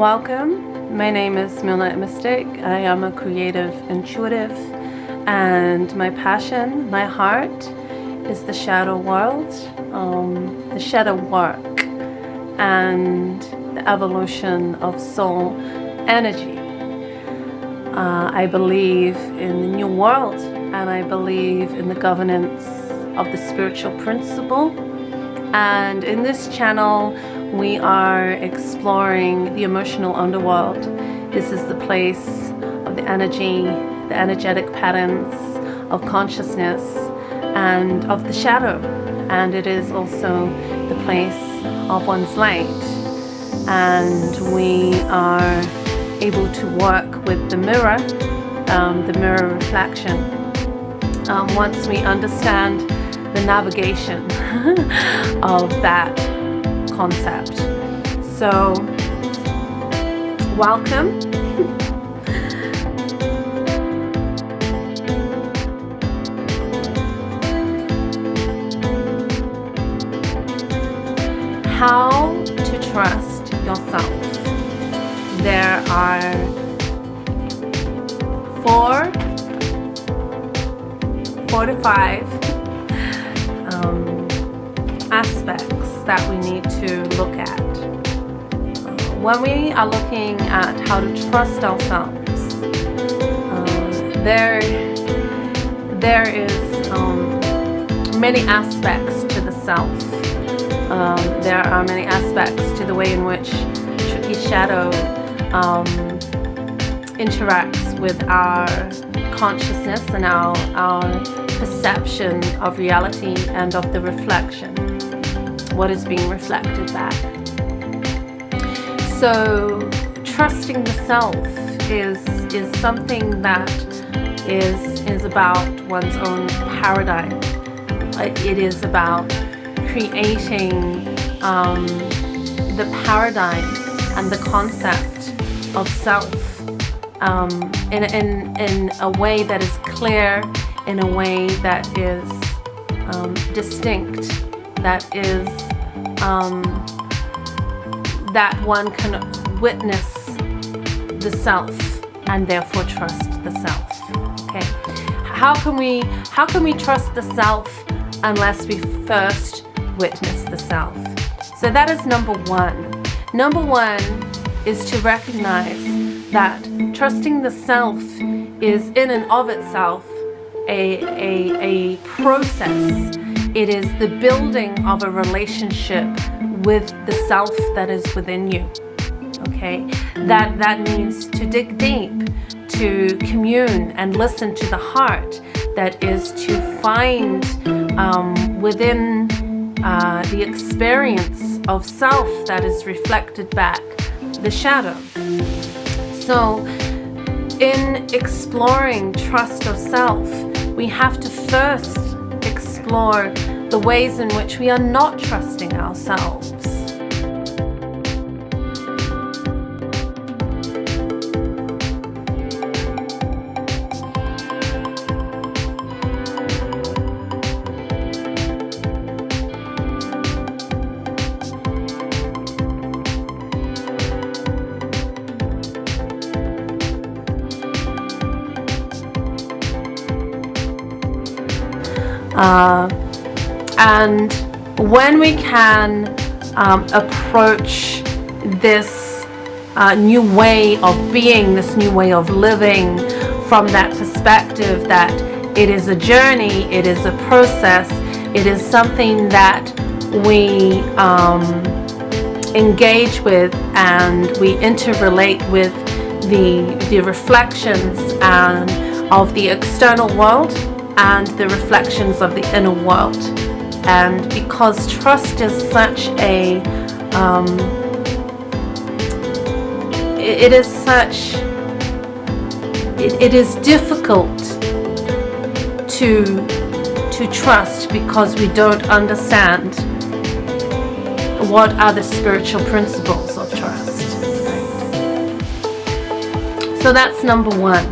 Welcome. My name is Moonlight Mystic. I am a creative intuitive, and my passion, my heart, is the shadow world, um, the shadow work, and the evolution of soul energy. Uh, I believe in the new world, and I believe in the governance of the spiritual principle. And in this channel, we are exploring the emotional underworld. This is the place of the energy, the energetic patterns of consciousness and of the shadow. And it is also the place of one's light. And we are able to work with the mirror, um, the mirror reflection. Um, once we understand the navigation of that concept. So, welcome. How to trust yourself. There are four, four to five um, aspects that we need to look at. When we are looking at how to trust ourselves, uh, there, there is um, many aspects to the self. Um, there are many aspects to the way in which Tricky Shadow um, interacts with our consciousness and our, our perception of reality and of the reflection, what is being reflected back. So trusting the self is, is something that is, is about one's own paradigm. It is about creating um, the paradigm and the concept of self um, in, in, in a way that is clear, in a way that is um, distinct, that is um, that one can witness the self and therefore trust the self. Okay, how can we how can we trust the self unless we first witness the self? So that is number one. Number one is to recognize that trusting the self is in and of itself a, a, a process. It is the building of a relationship with the self that is within you. Okay, that, that means to dig deep, to commune and listen to the heart. That is to find um, within uh, the experience of self that is reflected back the shadow. So, in exploring trust of self, we have to first explore the ways in which we are not trusting ourselves. And when we can um, approach this uh, new way of being, this new way of living from that perspective that it is a journey, it is a process, it is something that we um, engage with and we interrelate with the, the reflections and of the external world and the reflections of the inner world. And because trust is such a, um, it, is such, it, it is difficult to, to trust because we don't understand what are the spiritual principles of trust. So that's number one.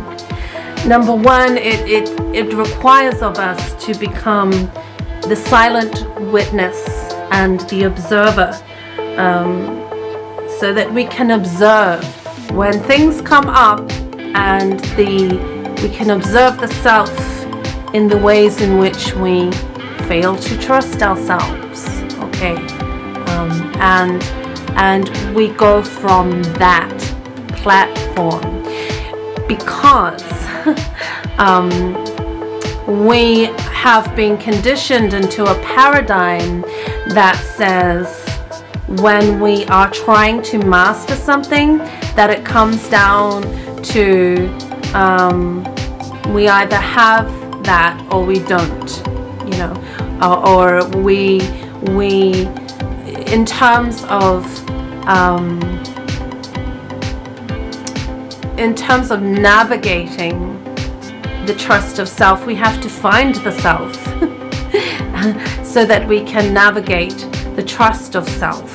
Number one, it, it, it requires of us to become the silent witness and the observer. Um, so that we can observe when things come up and the we can observe the self in the ways in which we fail to trust ourselves okay um, and and we go from that platform because um, we have been conditioned into a paradigm that says when we are trying to master something that it comes down to um, we either have that or we don't you know or, or we we in terms of um, in terms of navigating the trust of self we have to find the self so that we can navigate the trust of self.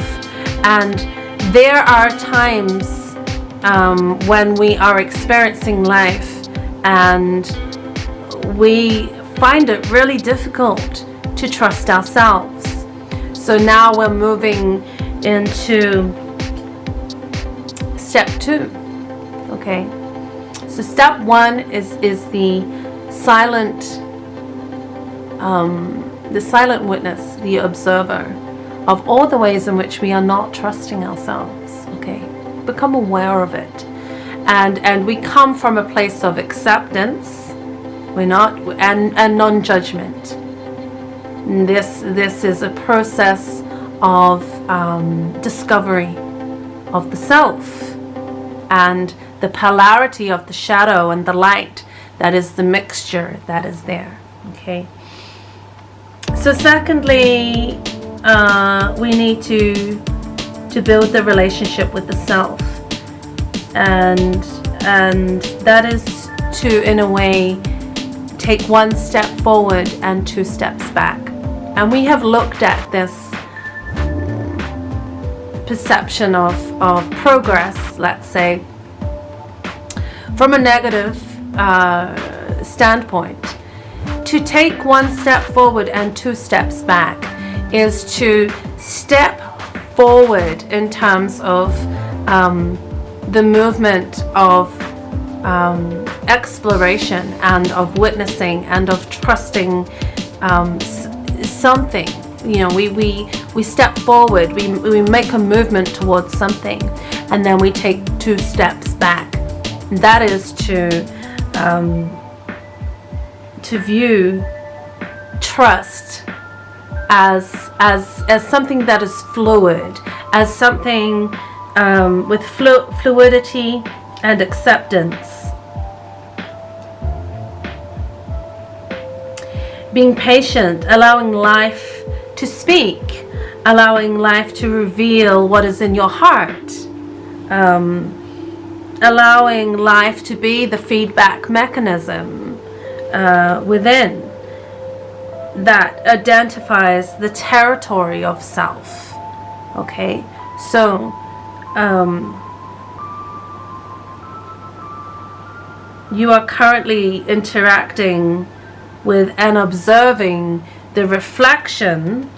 And there are times um, when we are experiencing life and we find it really difficult to trust ourselves. So now we're moving into step two. Okay so step one is is the silent um, the silent witness the observer of all the ways in which we are not trusting ourselves okay? Become aware of it. And and we come from a place of acceptance. We're not and and non-judgment. This this is a process of um, discovery of the self and the polarity of the shadow and the light that is the mixture that is there okay? So secondly uh, we need to to build the relationship with the self. And and that is to in a way take one step forward and two steps back. And we have looked at this perception of, of progress let's say from a negative uh, standpoint. To take one step forward and two steps back is to step forward in terms of um, the movement of um, exploration and of witnessing and of trusting um, something you know we we we step forward we, we make a movement towards something and then we take two steps back. That is to um, to view trust as as as something that is fluid as something um, with flu fluidity and acceptance. Being patient allowing life to speak allowing life to reveal what is in your heart. Um, allowing life to be the feedback mechanism uh, within that identifies the territory of self. Okay? So um, you are currently interacting with and observing the reflection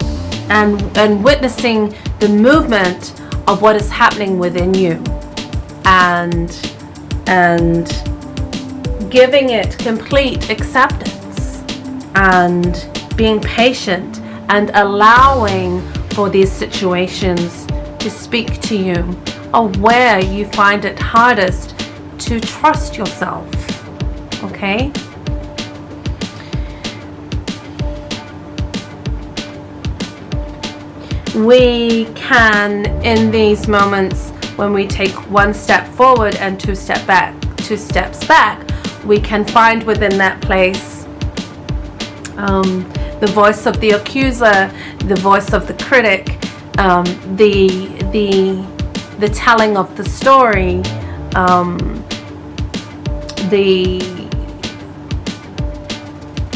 and and witnessing the movement of what is happening within you. And and giving it complete acceptance and being patient and allowing for these situations to speak to you or where you find it hardest to trust yourself okay we can in these moments when we take one step forward and two step back two steps back we can find within that place um, the voice of the accuser the voice of the critic um, the the the telling of the story um, the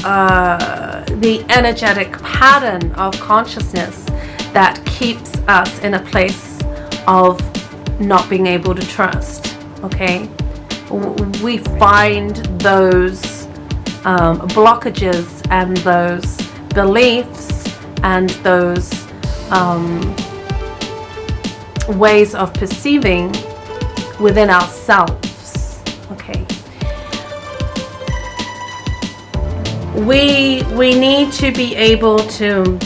uh, the energetic pattern of consciousness that keeps us in a place of not being able to trust okay we find those um, blockages and those beliefs and those um, ways of perceiving within ourselves. Okay. We we need to be able to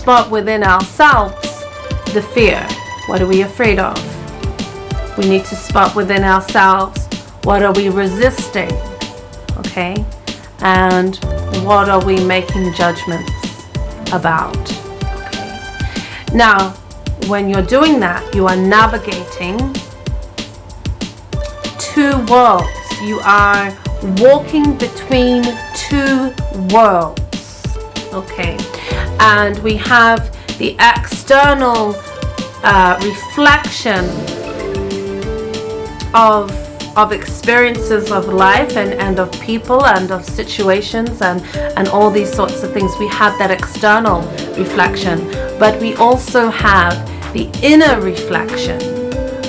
spot within ourselves the fear. What are we afraid of? We need to spot within ourselves what are we resisting? Okay? And what are we making judgments about? Okay. Now, when you're doing that, you are navigating two worlds. You are walking between two worlds. Okay. And we have the external uh, reflection of of experiences of life and, and of people and of situations and, and all these sorts of things. We have that external reflection, but we also have the inner reflection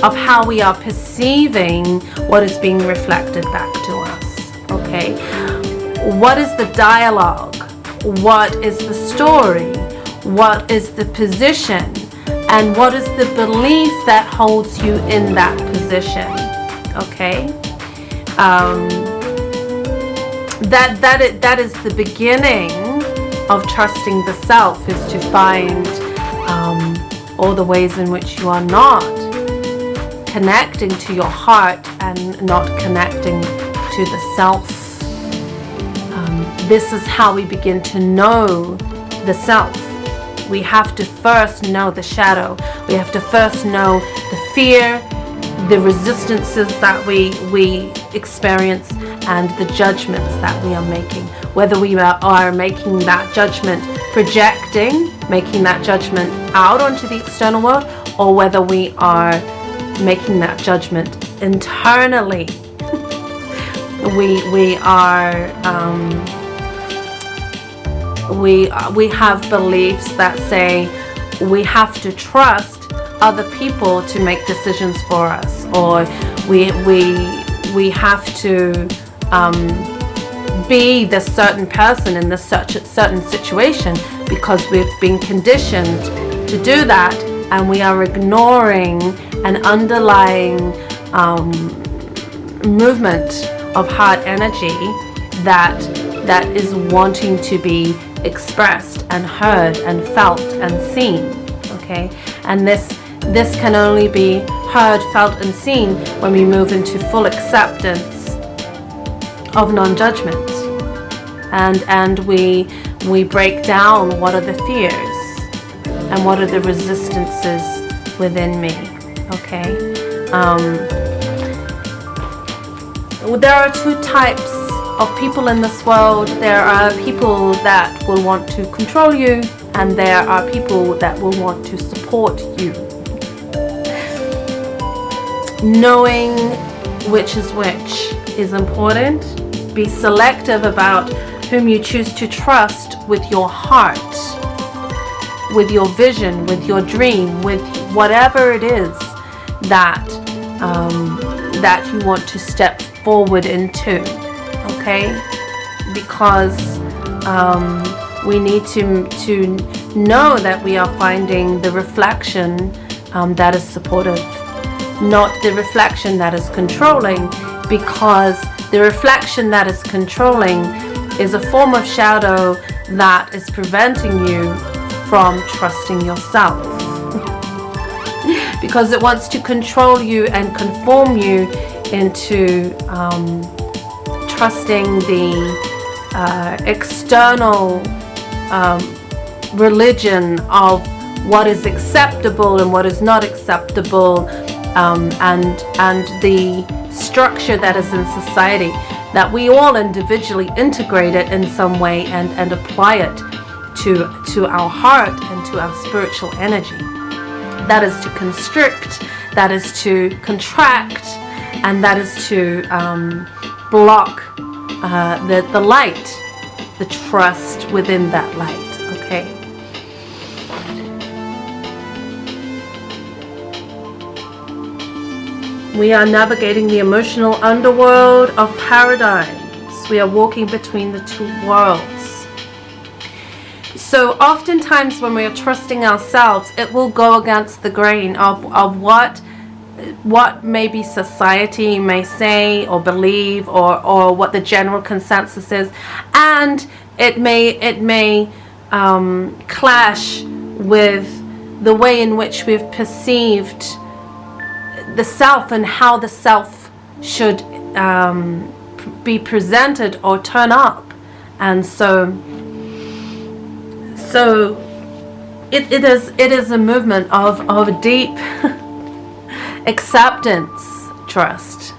of how we are perceiving what is being reflected back to us. Okay? What is the dialogue? What is the story? What is the position? And what is the belief that holds you in that position? okay um, that it that is the beginning of trusting the self is to find um, all the ways in which you are not connecting to your heart and not connecting to the self this is how we begin to know the self. We have to first know the shadow. We have to first know the fear the resistances that we we experience and the judgments that we are making. Whether we are making that judgment projecting making that judgment out onto the external world or whether we are making that judgment internally. We we are um, we we have beliefs that say we have to trust other people to make decisions for us or we we we have to um, be this certain person in this certain situation because we've been conditioned to do that and we are ignoring an underlying um, movement of heart energy that that is wanting to be expressed and heard and felt and seen okay and this this can only be heard, felt and seen when we move into full acceptance of non-judgment. And, and we, we break down what are the fears and what are the resistances within me. Okay? Um, there are two types of people in this world. There are people that will want to control you and there are people that will want to support you knowing which is which is important. Be selective about whom you choose to trust with your heart, with your vision, with your dream, with whatever it is that um, that you want to step forward into. Okay, because um, we need to to know that we are finding the reflection um, that is supportive. Not the reflection that is controlling because the reflection that is controlling is a form of shadow that is preventing you from trusting yourself. Because it wants to control you and conform you into um, trusting the uh, external um, religion of what is acceptable and what is not acceptable um, and and the structure that is in society that we all individually integrate it in some way and and apply it to to our heart and to our spiritual energy. That is to constrict that is to contract and that is to um, block uh, the the light the trust within that light okay We are navigating the emotional underworld of paradigms. We are walking between the two worlds. So oftentimes when we are trusting ourselves, it will go against the grain of, of what what maybe society may say or believe or, or what the general consensus is. And it may it may um, clash with the way in which we've perceived the self and how the self should um, be presented or turn up. And so so it, it is it is a movement of of deep acceptance trust.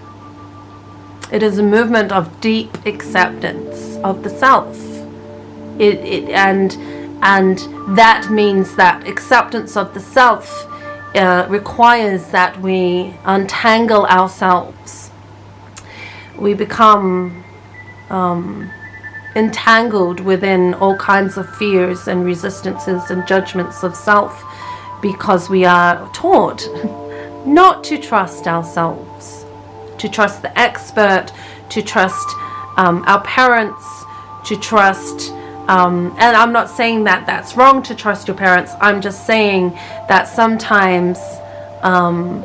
It is a movement of deep acceptance of the self. It, it and and that means that acceptance of the self uh, requires that we untangle ourselves. We become um, entangled within all kinds of fears and resistances and judgments of self because we are taught not to trust ourselves, to trust the expert, to trust um, our parents, to trust, um, and I'm not saying that that's wrong to trust your parents, I'm just saying that sometimes um,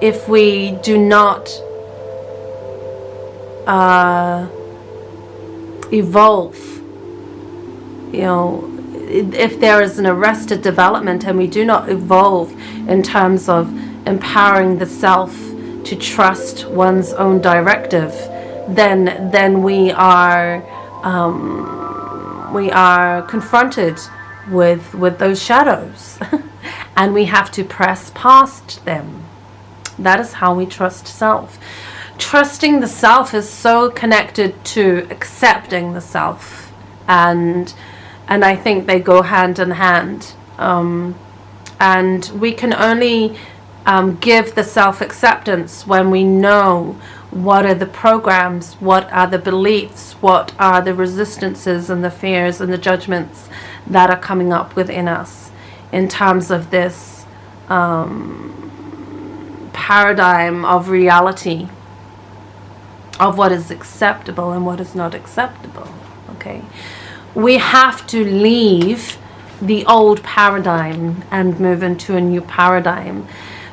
if we do not uh, evolve. You know, if there is an arrested development and we do not evolve in terms of empowering the self to trust one's own directive, then then we are um, we are confronted with with those shadows, and we have to press past them. That is how we trust self trusting the self is so connected to accepting the self and and I think they go hand in hand. Um, and we can only um, give the self-acceptance when we know what are the programs, what are the beliefs, what are the resistances and the fears and the judgments that are coming up within us in terms of this um, paradigm of reality of what is acceptable and what is not acceptable okay we have to leave the old paradigm and move into a new paradigm.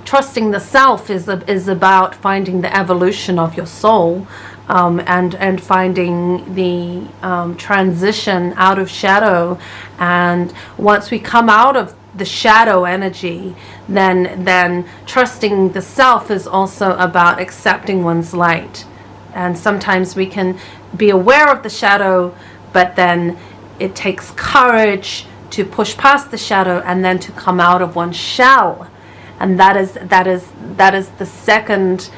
Trusting the self is is about finding the evolution of your soul um, and and finding the um, transition out of shadow. And once we come out of the shadow energy then then trusting the self is also about accepting one's light. And sometimes we can be aware of the shadow but then it takes courage to push past the shadow and then to come out of one's shell and that is that is that is the second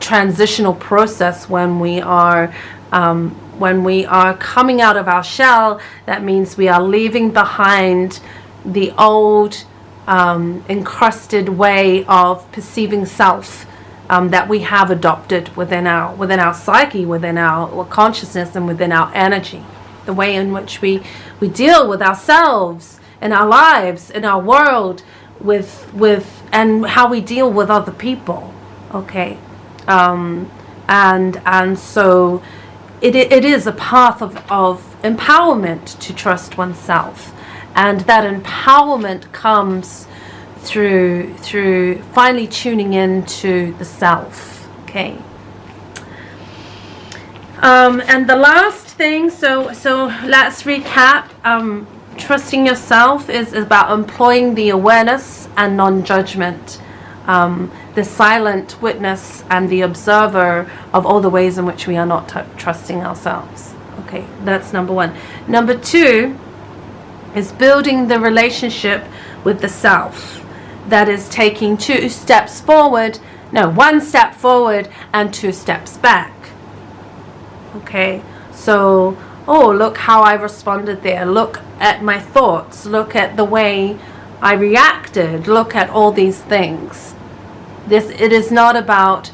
transitional process when we are um, when we are coming out of our shell that means we are leaving behind the old um, encrusted way of perceiving self um, that we have adopted within our within our psyche, within our consciousness, and within our energy. The way in which we we deal with ourselves in our lives, in our world, with with and how we deal with other people. Okay, um, and and so it it is a path of of empowerment to trust oneself, and that empowerment comes through through finally tuning into the self. Okay. Um, and the last thing. So so let's recap. Um, trusting yourself is about employing the awareness and non-judgment. Um, the silent witness and the observer of all the ways in which we are not trusting ourselves. Okay that's number one. Number two is building the relationship with the self. That is taking two steps forward, no, one step forward and two steps back. Okay, so, oh, look how I responded there. Look at my thoughts. Look at the way I reacted. Look at all these things. This, it is not about,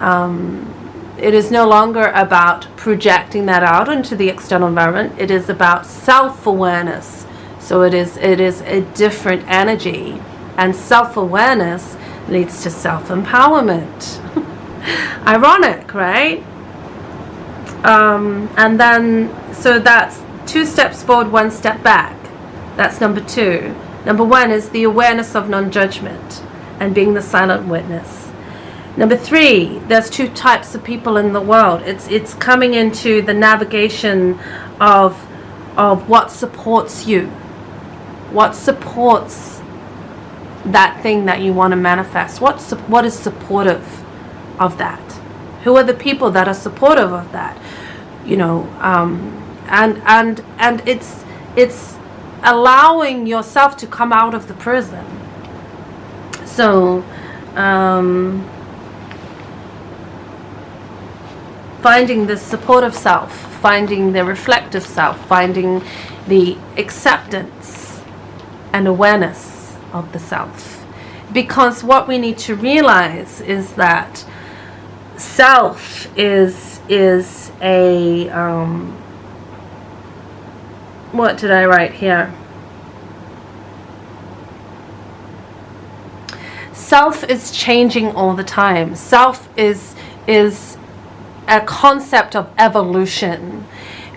um, it is no longer about projecting that out into the external environment. It is about self-awareness. So it is, it is a different energy and self-awareness leads to self-empowerment. Ironic, right? Um, and then, so that's two steps forward, one step back. That's number two. Number one is the awareness of non judgment and being the silent witness. Number three, there's two types of people in the world. It's it's coming into the navigation of of what supports you, what supports that thing that you want to manifest. What what is supportive of that? Who are the people that are supportive of that? You know, um, and and and it's it's allowing yourself to come out of the prison. So. Um, finding the supportive self, finding the reflective self, finding the acceptance and awareness of the self. Because what we need to realize is that self is is a um, what did I write here? Self is changing all the time. Self is is a concept of evolution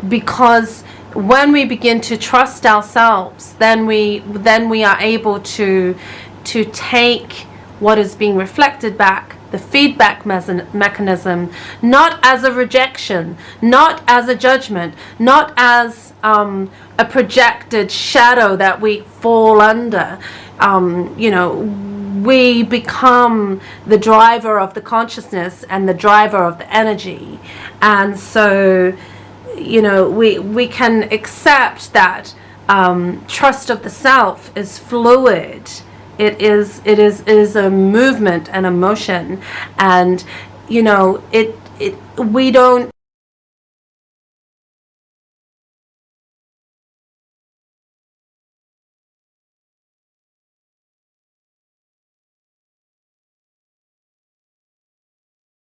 because when we begin to trust ourselves then we then we are able to to take what is being reflected back the feedback mechanism not as a rejection not as a judgment not as um, a projected shadow that we fall under. Um, you know we become the driver of the consciousness and the driver of the energy. And so you know we we can accept that um, trust of the self is fluid it is it is is a movement and a motion. And you know it it we don't